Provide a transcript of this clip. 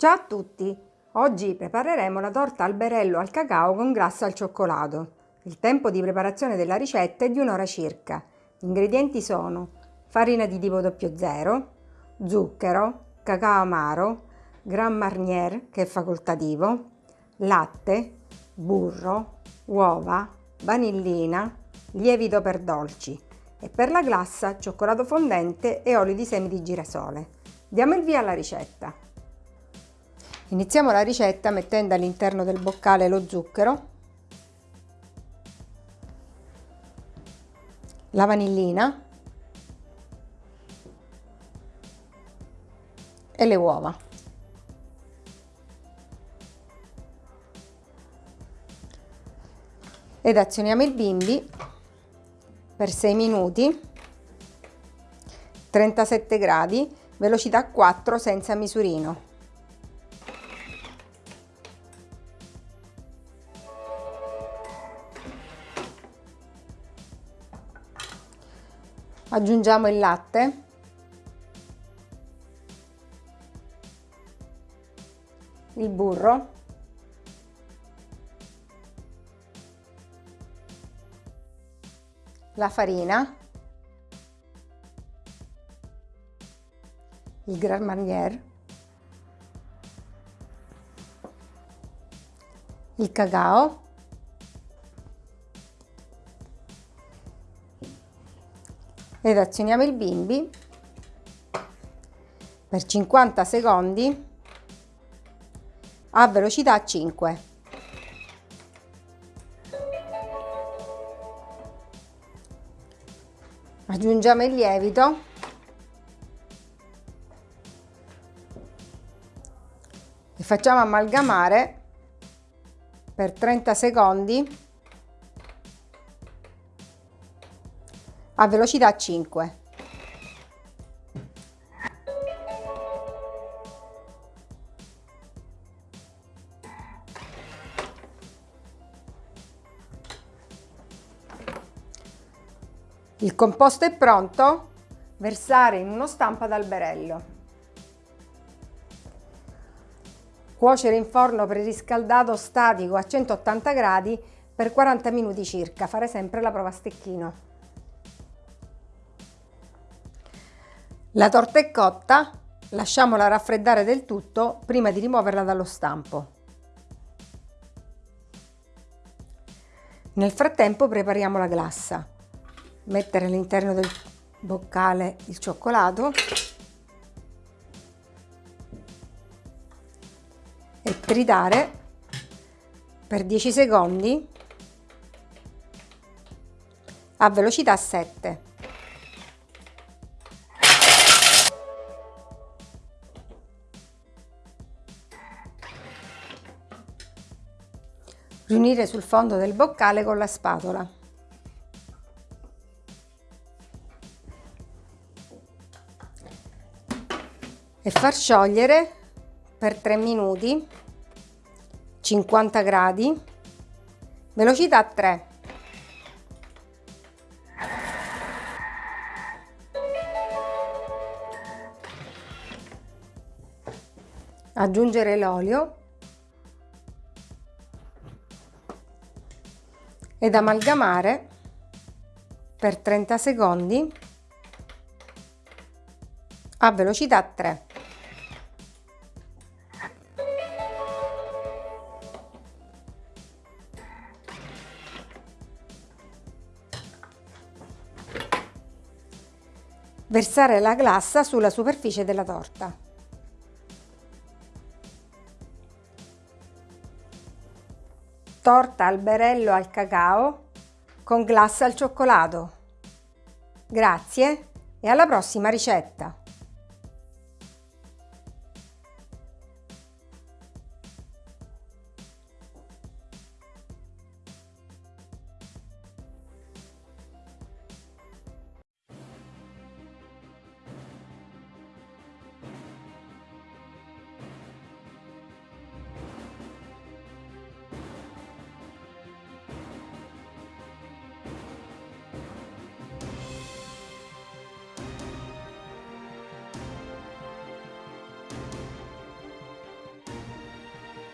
Ciao a tutti! Oggi prepareremo la torta alberello al cacao con glassa al cioccolato. Il tempo di preparazione della ricetta è di un'ora circa. Gli ingredienti sono farina di tipo 00, zucchero, cacao amaro, Grand Marnier che è facoltativo, latte, burro, uova, vanillina, lievito per dolci e per la glassa cioccolato fondente e olio di semi di girasole. Diamo il via alla ricetta. Iniziamo la ricetta mettendo all'interno del boccale lo zucchero, la vanillina e le uova. Ed azioniamo il bimbi per 6 minuti, 37 gradi, velocità 4 senza misurino. Aggiungiamo il latte. Il burro. La farina. Il Grand Marnier. Il cacao ed azioniamo il bimbi. Per 50 secondi. A velocità 5. Aggiungiamo il lievito. E facciamo amalgamare per 30 secondi a velocità 5. Il composto è pronto, versare in uno stampo ad alberello. Cuocere in forno preriscaldato statico a 180 gradi per 40 minuti circa, fare sempre la prova a stecchino. La torta è cotta, lasciamola raffreddare del tutto prima di rimuoverla dallo stampo. Nel frattempo prepariamo la glassa. Mettere all'interno del boccale il cioccolato e tritare per 10 secondi a velocità 7. Riunire sul fondo del boccale con la spatola. E far sciogliere per 3 minuti, 50 gradi, velocità 3. Aggiungere l'olio ed amalgamare per 30 secondi a velocità 3. Versare la glassa sulla superficie della torta. Torta alberello al cacao con glassa al cioccolato. Grazie e alla prossima ricetta!